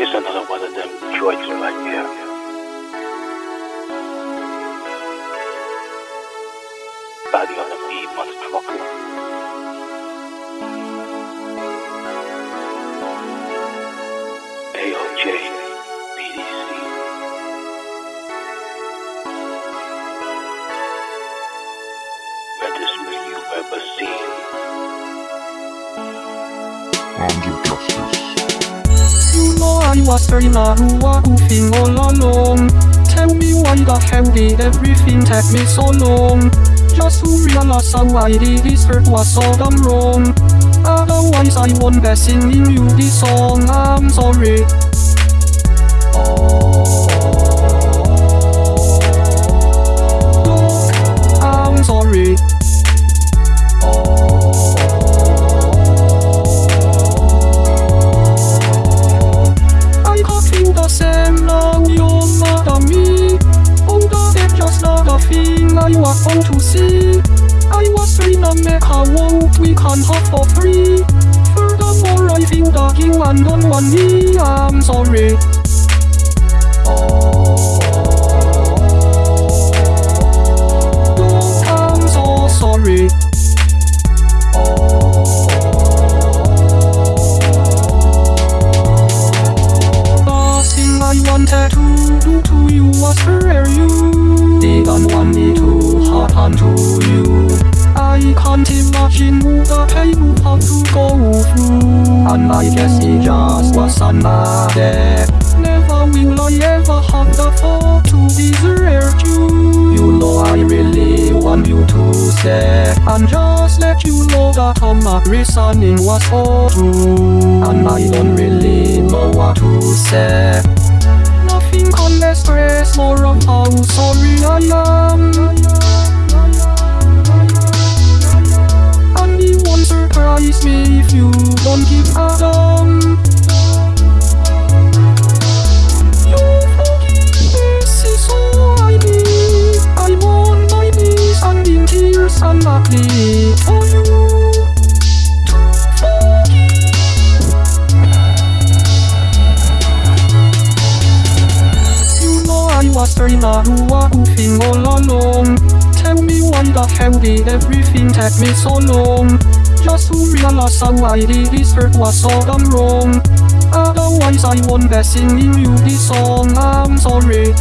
It's another one of them joints right here. Body on the ever seen. Arms of justice. You I was very Narua goofing all along. Tell me why the hell did everything take me so long? Just to realize how I did this hurt was so damn wrong. Otherwise I won't be singing you this song. I'm sorry. Thing I was born to see. I was make a world we can have for free. Furthermore I think the king and don't want me I'm sorry. Look, I'm so sorry imagine the pain to go through. And I guess it just was another. Never will I ever have the thought to desert you. You know I really want you to stay. And just let you know that all my reasoning was all true. And I don't really know what to say. Nothing can express more of how was very Narua goofing all along. Tell me why the hell did everything take me so long? Just to realize how I did this hurt was so damn wrong. Otherwise I won't be singing you this song. I'm sorry.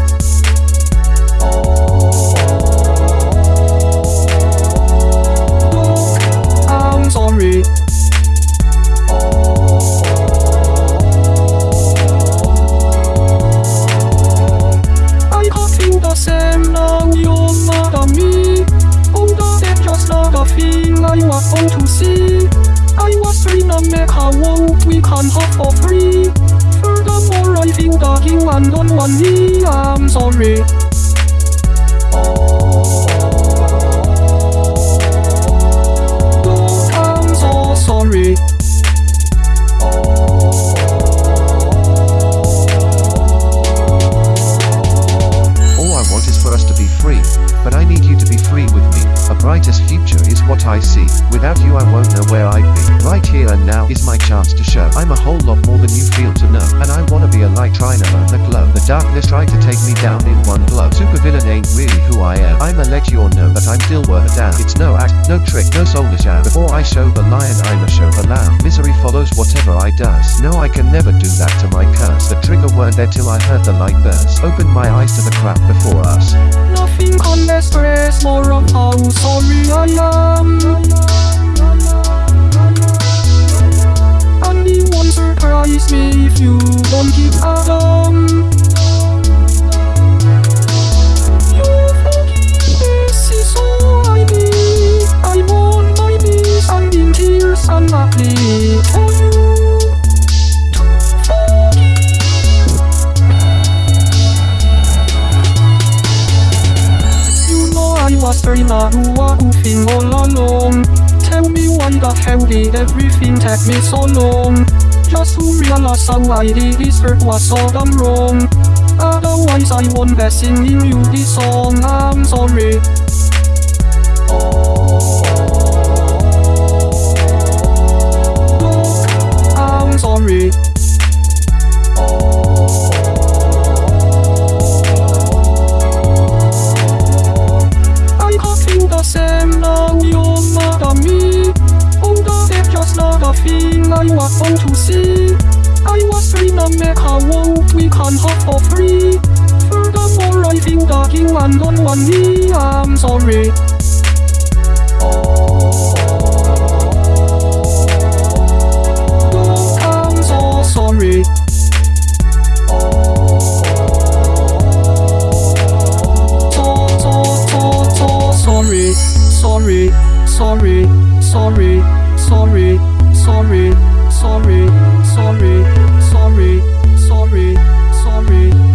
I was born to see? I was trained make world we can have for free. Furthermore I think the and don't want me. I'm sorry is my chance to show. I'm a whole lot more than you feel to know, and I wanna be a light trying to the glow. The darkness tried to take me down in one blow. Supervillain ain't really who I am. I'ma let you all know that I'm still worth a damn. It's no act, no trick, no soulless sham. Before I show the lion, I'ma show the lamb. Misery follows whatever I does. No, I can never do that to my curse. The trigger weren't there till I heard the light burst. Opened my eyes to the crap before us. Nothing can express more of how sorry I am. Was very Narua goofing all along. Tell me the hell did everything take me so long? Just to realize how I did this hurt was so damn wrong. Otherwise I won't be singing you this song. I'm sorry. Look, I'm sorry. I was fun to see. I was trained on Mecca World, we can hop for free. Furthermore, I think dogging and on one knee, I'm sorry. Oh. Look, I'm so sorry. sorry, sorry, sorry, sorry, sorry sorry, sorry, sorry, sorry, sorry.